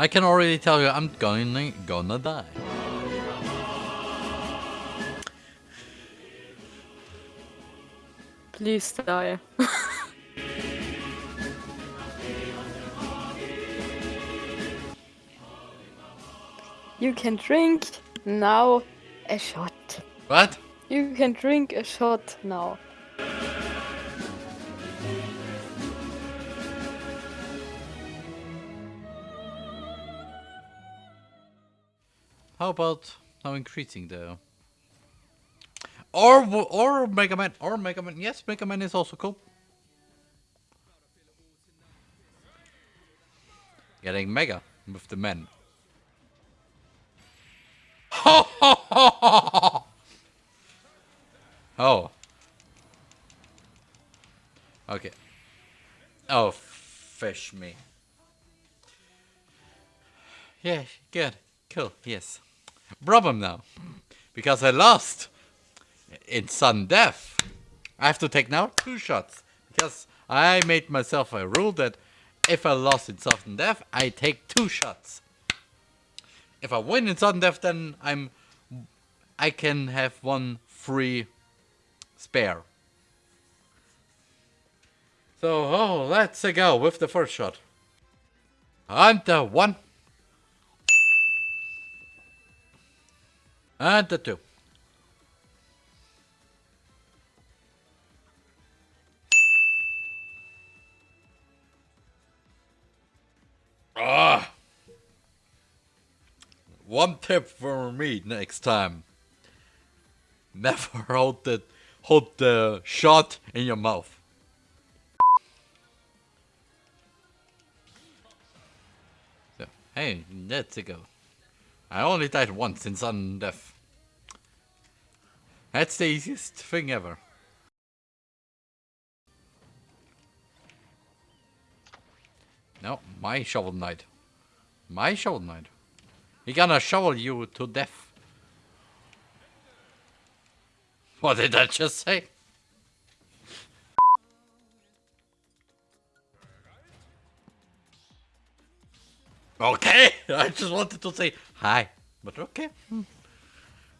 I can already tell you I'm gonna gonna die. Please die. you can drink now a shot. What? You can drink a shot now. How about now increasing the or or Mega Man or Mega Man? Yes, Mega Man is also cool. Getting Mega with the men. oh. Okay. Oh, fish me. Yeah, good. Cool, yes. Problem now. Because I lost in sudden death. I have to take now two shots. Because I made myself a rule that if I lost in sudden death, I take two shots. If I win in sudden death, then I'm I can have one free spare. So, oh, let's go with the first shot. And the one. And the two. Ah. One tip for me next time. Never hold the hold the shot in your mouth. So, hey, let's go. I only died once in sudden death. That's the easiest thing ever. No, my shovel knight. My shovel knight. He gonna shovel you to death. What did I just say? Okay, I just wanted to say hi, but okay.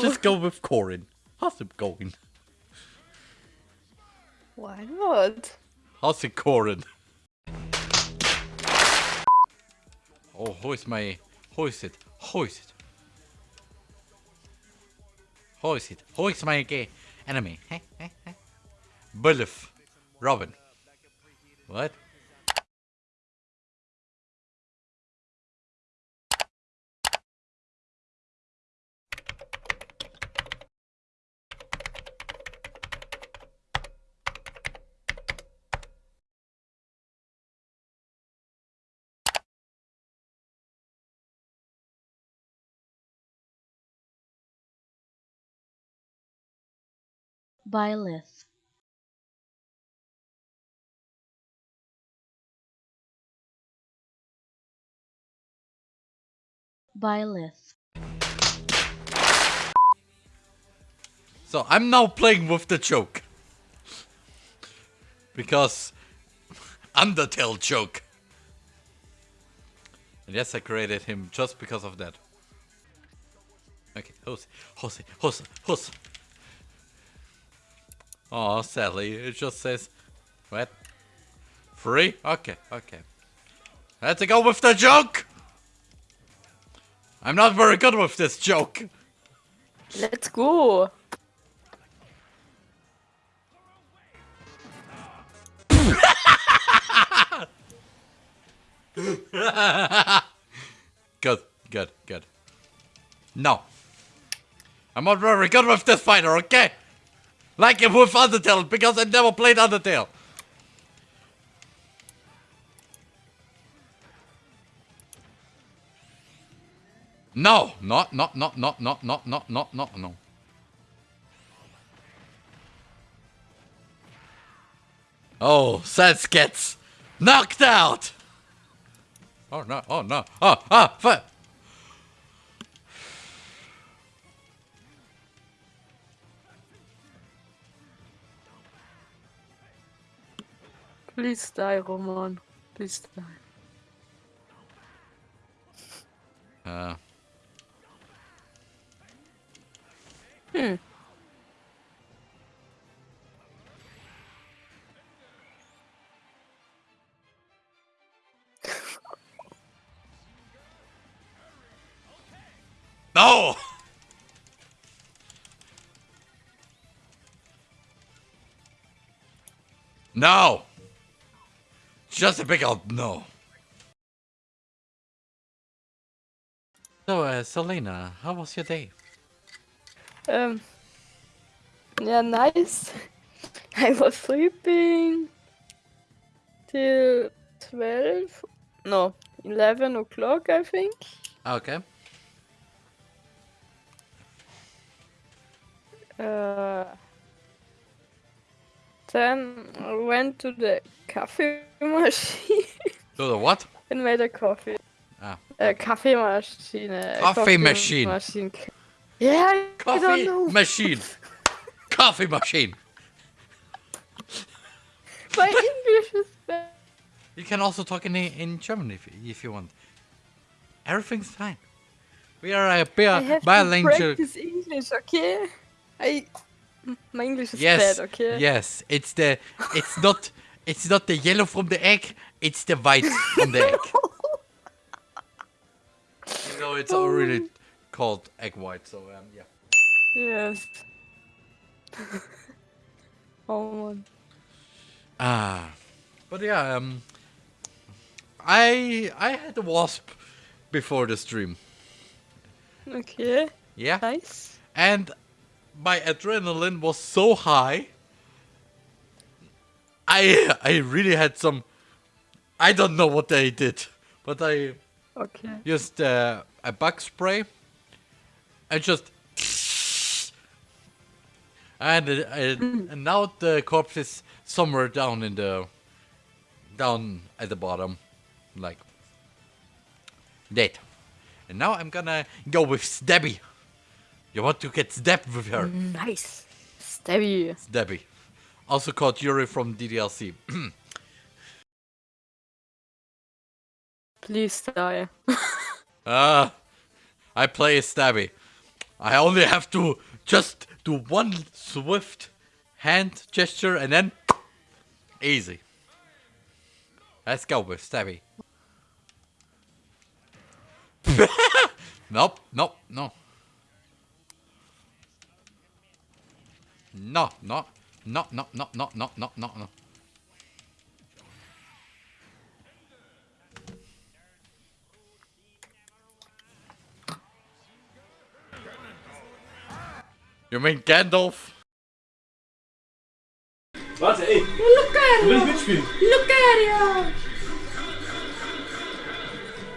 Just go with Corrin. How's it going? Why not? How's it, Corrin? Oh, who is my... Who is it? Who is it? Who is it? Who is my gay enemy? Bullet. Robin. What? Byleth Byleth So I'm now playing with the joke. Because Undertale joke. And yes, I created him just because of that. Okay, Jose, Jose, Jose, Jose. Oh, sadly, it just says, what? Free? Okay, okay. Let's go with the joke! I'm not very good with this joke. Let's go. Good, good, good. No. I'm not very good with this fighter, okay? Like it with Undertale, because I never played Undertale. No, not, not, not, not, not, not, not, not, not, no. Oh, Sans gets knocked out. Oh no, oh no, oh, ah, fuck. Please die, Roman. Please die. Uh, Hmm. no! No! Just a big old no. So, uh, Selena, how was your day? Um. Yeah, nice. I was sleeping till 12, no, 11 o'clock, I think. Okay. Uh, then I went to the coffee machine Do the what? and made a coffee. Ah. Uh, Kaffeemaschine. Coffee machine. machine. Yeah, I don't Coffee know. machine. Coffee machine. My English is bad. You can also talk in in German if if you want. Everything's fine. We are a I bi- to bilingual. practice English, okay? I my English is Yes, bad, okay? yes. It's the. It's not. It's not the yellow from the egg. It's the white from the egg. You know, it's already called egg white. So um, yeah. Yes. oh man. Ah, but yeah. Um, I I had a wasp before the stream. Okay, Yeah. nice. and my adrenaline was so high. I I really had some. I don't know what they did, but I Okay. used uh, a bug spray I just. And, uh, and, now the corpse is somewhere down in the. down at the bottom. Like. Dead. And now I'm gonna go with Stabby. You want to get stabbed with her? Nice. Stabby. Stabby. Also called Yuri from DDLC. Please die. Ah, I play Stabby. I only have to just do one swift hand gesture and then easy. Let's go with Stabby. nope, nope, no. No, no, no, no, no, no, no, no, no, no. You mean Gandalf? Warte, ey. Du willst mitspielen? Lucario!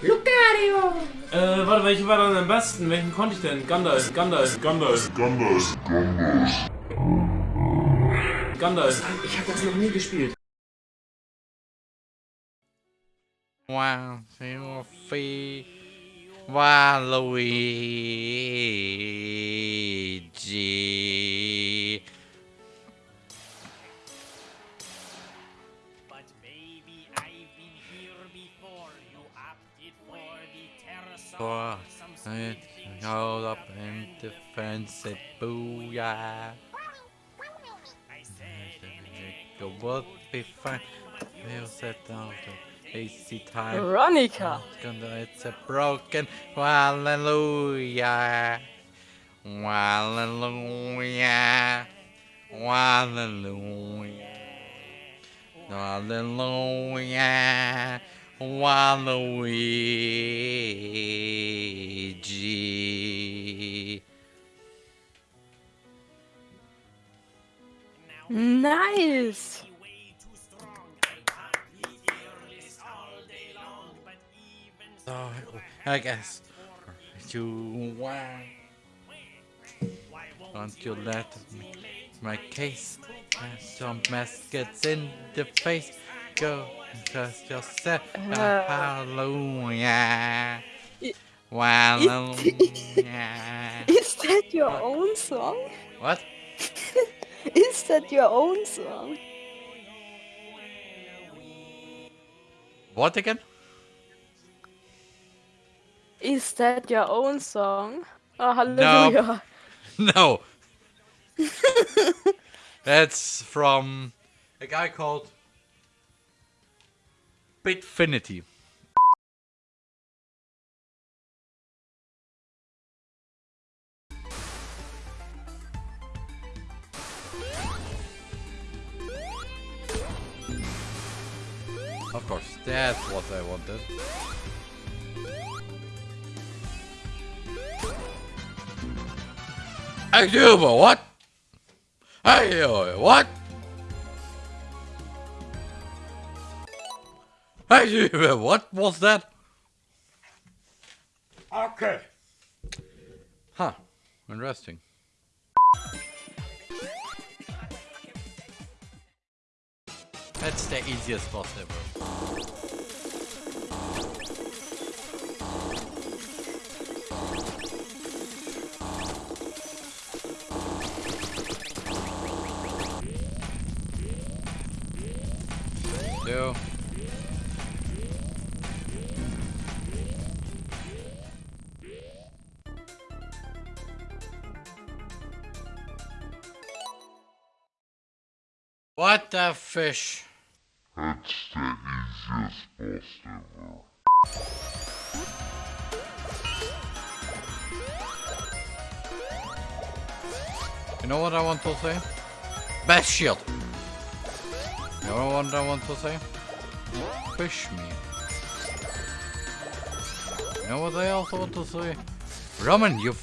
Lucario! Äh, warte, welche war dann am besten? Welchen konnte ich denn? Gandalf, Gandalf, Gandalf. Gandalf, Gandalf. Gandalf. Ich hab das noch nie gespielt. Wow, two, three. Waluigi. But baby, I've been here before. You opted for the pterosaur. For Some it sweet hold up in defense it booyah. I said anything. It would be fine. We'll set down the easy time. Veronica. Ah, Gonna- It's a broken um hallelujah. Hallelujah. Um hallelujah. Um hallelujah. Waluigi. Even So, I guess you want. Don't you let me, my case and some mess gets in the face. Go just yourself. Uh. Hallelujah. I- Hallelujah. Is that your own song? What? Is that your own song? What again? Is that your own song? Oh, hallelujah. No. That's from a guy called Bitfinity. That's what I wanted. I do, but what? I do, what? I do, but what was that? Okay. Huh. Interesting. That's the easiest boss ever. Two. What the fish? That's the easiest boss ever. You know what I want to say? Best shield. You know what I want to say? Fish me. You know what I also want to say? Roman, you.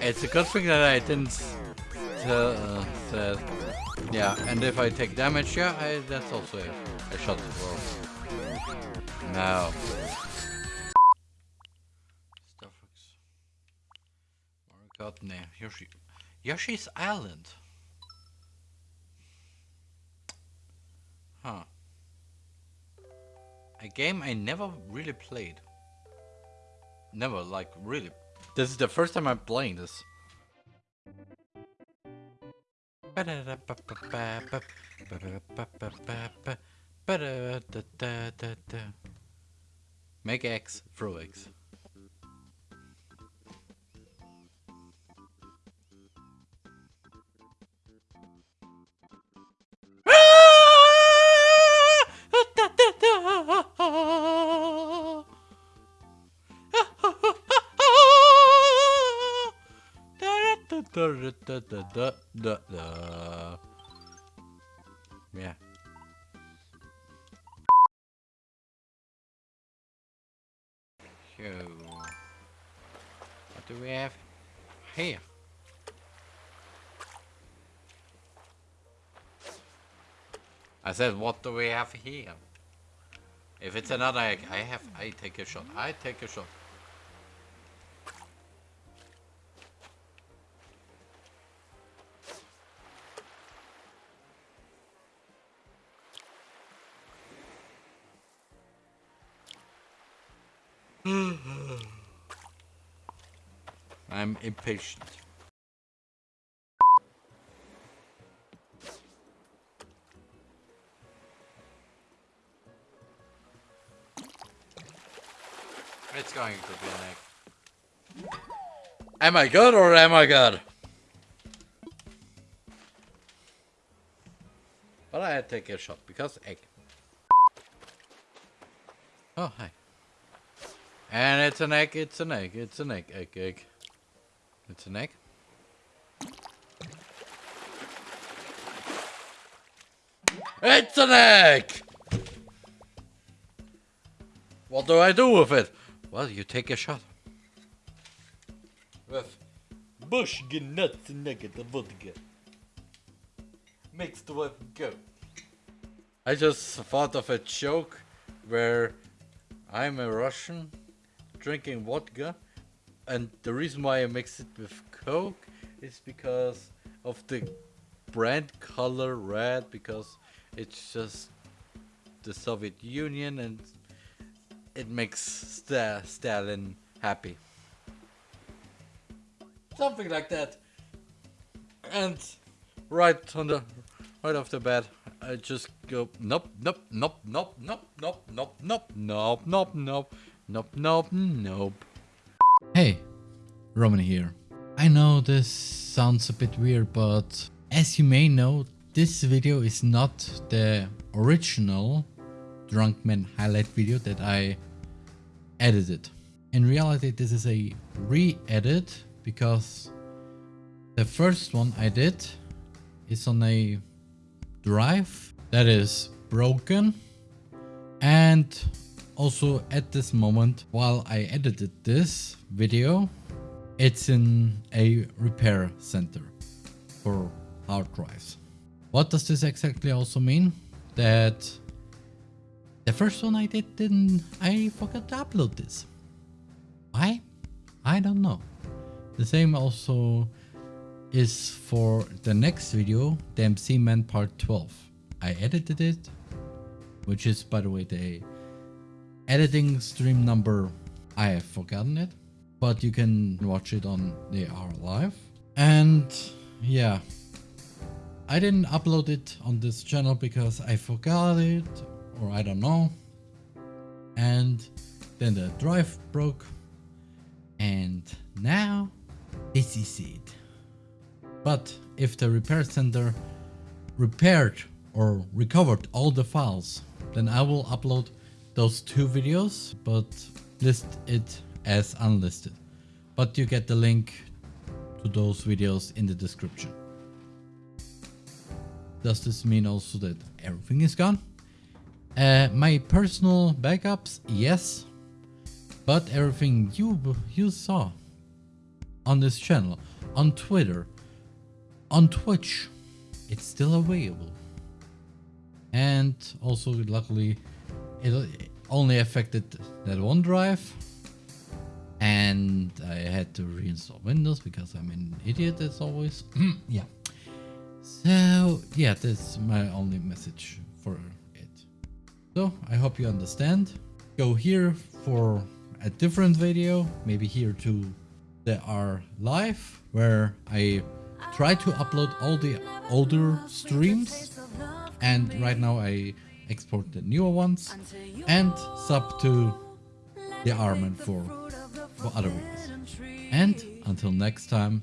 It's a good thing that I didn't tell. Uh, yeah, and if I take damage, yeah, I, that's also a, a shot as well. No. Yoshi. Yoshi's Island. Huh. A game I never really played. Never, like, really. This is the first time I'm playing this. Make X, throw X. Yeah. So, what do we have here? I said, what do we have here? If it's another egg, I have, I take a shot. I take a shot. Impatient. It's going to be egg. Am I good or am I good? But I take a shot because egg. Oh, hi. And it's an egg, it's an egg, it's an egg, egg, egg. It's an egg. It's an egg! What do I do with it? Well, you take a shot. With bush nuts negative vodka. Mixed with go. I just thought of a joke where I'm a Russian drinking vodka and the reason why I mix it with Coke is because of the brand color red because it's just the Soviet Union and it makes Sta Stalin happy. Something like that. And right on the right off the bat, I just go nope, nope, nope, nope, nope, nope, nope, nope, nope, nope, nope, nope, nope, nope. Hey, Roman here. I know this sounds a bit weird, but as you may know, this video is not the original Drunk Man highlight video that I edited. In reality, this is a re-edit because the first one I did is on a drive that is broken and also at this moment while I edited this video it's in a repair center for hard drives. What does this exactly also mean? That the first one I did didn't I forgot to upload this. Why? I don't know. The same also is for the next video, the MC Man part 12. I edited it, which is by the way the editing stream number, I have forgotten it, but you can watch it on the R Live. And yeah, I didn't upload it on this channel because I forgot it or I don't know. And then the drive broke and now this is it. But if the repair center repaired or recovered all the files, then I will upload those two videos, but list it as unlisted. But you get the link to those videos in the description. Does this mean also that everything is gone? Uh, my personal backups, yes. But everything you you saw on this channel, on Twitter, on Twitch, it's still available. And also, luckily, it only affected that one drive. And I had to reinstall Windows because I'm an idiot as always. yeah. So, yeah, that's my only message for it. So, I hope you understand. Go here for a different video, maybe here to the R live, where I try to upload all the older streams and right now I export the newer ones and sub to the Arman for, for other videos. And until next time,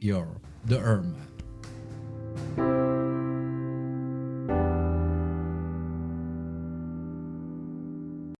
you're the Erman.